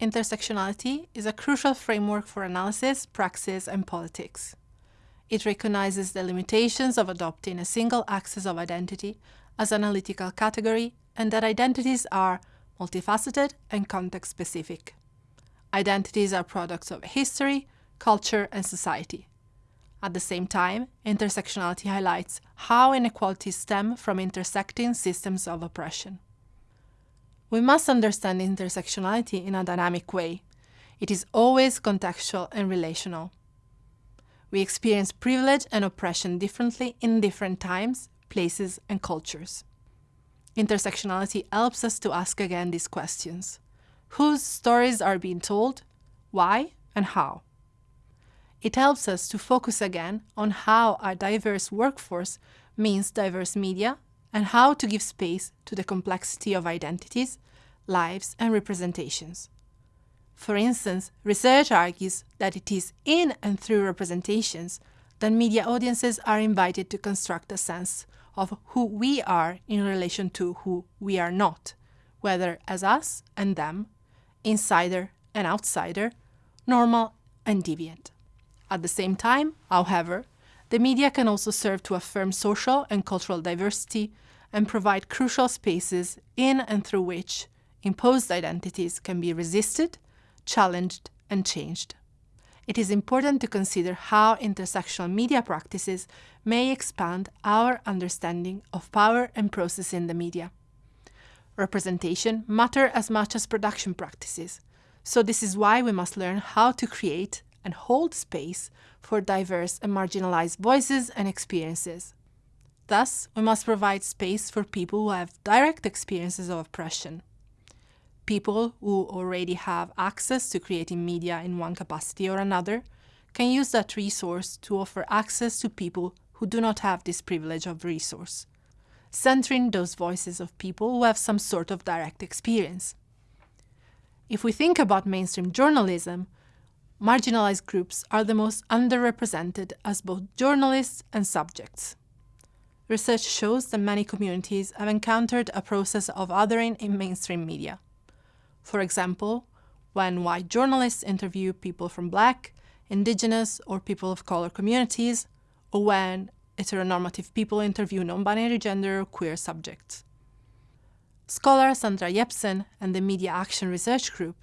intersectionality is a crucial framework for analysis, praxis, and politics. It recognizes the limitations of adopting a single axis of identity as an analytical category and that identities are multifaceted and context-specific. Identities are products of history, culture, and society. At the same time, intersectionality highlights how inequalities stem from intersecting systems of oppression. We must understand intersectionality in a dynamic way. It is always contextual and relational. We experience privilege and oppression differently in different times, places, and cultures. Intersectionality helps us to ask again these questions. Whose stories are being told? Why and how? It helps us to focus again on how a diverse workforce means diverse media and how to give space to the complexity of identities, lives and representations. For instance, research argues that it is in and through representations that media audiences are invited to construct a sense of who we are in relation to who we are not, whether as us and them, insider and outsider, normal and deviant. At the same time, however, the media can also serve to affirm social and cultural diversity and provide crucial spaces in and through which imposed identities can be resisted, challenged, and changed. It is important to consider how intersectional media practices may expand our understanding of power and process in the media. Representation matter as much as production practices, so this is why we must learn how to create and hold space for diverse and marginalized voices and experiences. Thus, we must provide space for people who have direct experiences of oppression. People who already have access to creating media in one capacity or another can use that resource to offer access to people who do not have this privilege of resource, centering those voices of people who have some sort of direct experience. If we think about mainstream journalism, marginalized groups are the most underrepresented as both journalists and subjects. Research shows that many communities have encountered a process of othering in mainstream media. For example, when white journalists interview people from black, indigenous, or people of color communities, or when heteronormative people interview non-binary gender or queer subjects. Scholar Sandra Jeppesen and the Media Action Research Group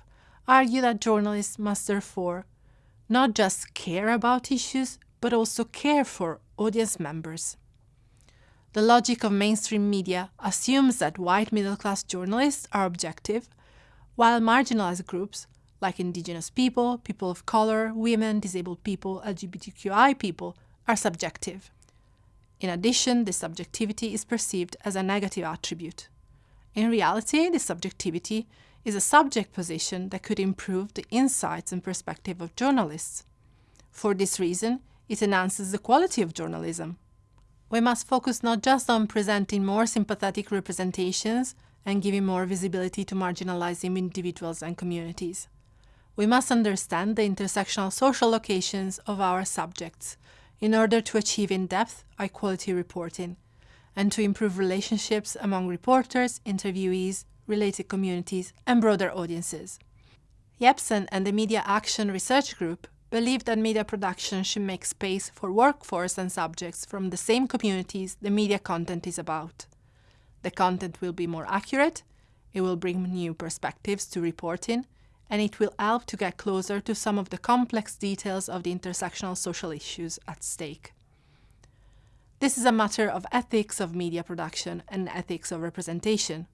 argue that journalists must therefore not just care about issues, but also care for audience members. The logic of mainstream media assumes that white middle-class journalists are objective, while marginalized groups, like indigenous people, people of color, women, disabled people, LGBTQI people, are subjective. In addition, this subjectivity is perceived as a negative attribute. In reality, this subjectivity is a subject position that could improve the insights and perspective of journalists. For this reason, it enhances the quality of journalism. We must focus not just on presenting more sympathetic representations and giving more visibility to marginalized individuals and communities. We must understand the intersectional social locations of our subjects in order to achieve in-depth, high-quality reporting and to improve relationships among reporters, interviewees, related communities, and broader audiences. Jeppesen and the Media Action Research Group believe that media production should make space for workforce and subjects from the same communities the media content is about. The content will be more accurate, it will bring new perspectives to reporting, and it will help to get closer to some of the complex details of the intersectional social issues at stake. This is a matter of ethics of media production and ethics of representation.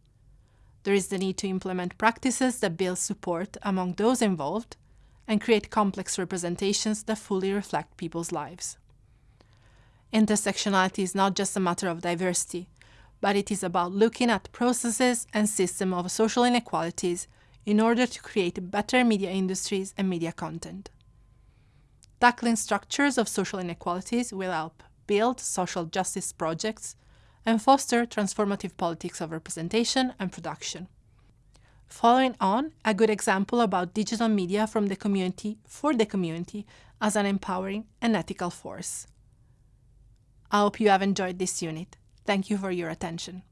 There is the need to implement practices that build support among those involved and create complex representations that fully reflect people's lives. Intersectionality is not just a matter of diversity, but it is about looking at processes and systems of social inequalities in order to create better media industries and media content. Tackling structures of social inequalities will help build social justice projects and foster transformative politics of representation and production. Following on, a good example about digital media from the community for the community as an empowering and ethical force. I hope you have enjoyed this unit. Thank you for your attention.